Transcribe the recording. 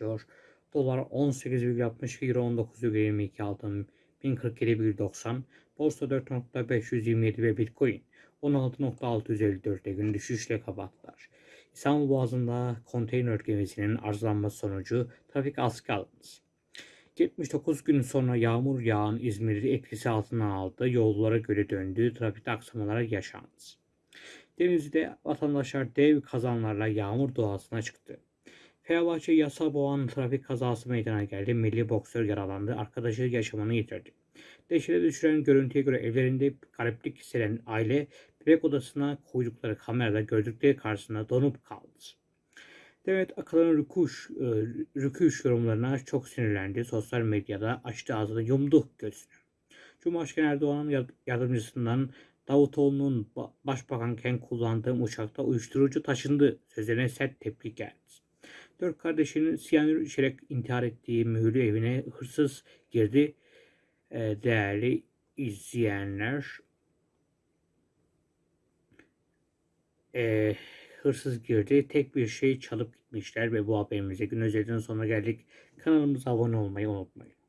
çalışıyor. Dolar 18,62 Euro 19,22 altın 1047,90 Borsa 4.527 ve Bitcoin 16.654'te gün düşüşle kapattılar. İstanbul Boğazı'nda konteyner gemisinin arızalanması sonucu trafik askı alındı. 79 gün sonra yağmur yağan İzmir'i etkisi altına aldı. Yollara göre döndü. Trafikte aksamalar yaşandı. Denizli'de vatandaşlar dev kazanlarla yağmur doğasına çıktı. Fenerbahçe yasa boğan trafik kazası meydana geldi. Milli boksör yaralandı. Arkadaşı yaşamını yitirdi. Dehşete düşüren görüntüye göre evlerinde gariplik hisseden aile bebek odasına koydukları kamerada gördükleri karşısında donup kaldı. Demet Akalın'ın rüküş, e, rüküş yorumlarına çok sinirlendi. Sosyal medyada açtı ağzını yumdu gözünü. Cumhurbaşkanı Erdoğan'ın yar- yardımcısından Davutoğlu'nun ba- başbakanken kullandığım uçakta uyuşturucu taşındı sözlerine sert tepki geldi. Dört kardeşinin siyanür içerek intihar ettiği mühürlü evine hırsız girdi. E, değerli izleyenler, e, hırsız girdi. Tek bir şey çalıp gitmişler ve bu haberimize gün özelinin sonuna geldik. Kanalımıza abone olmayı unutmayın.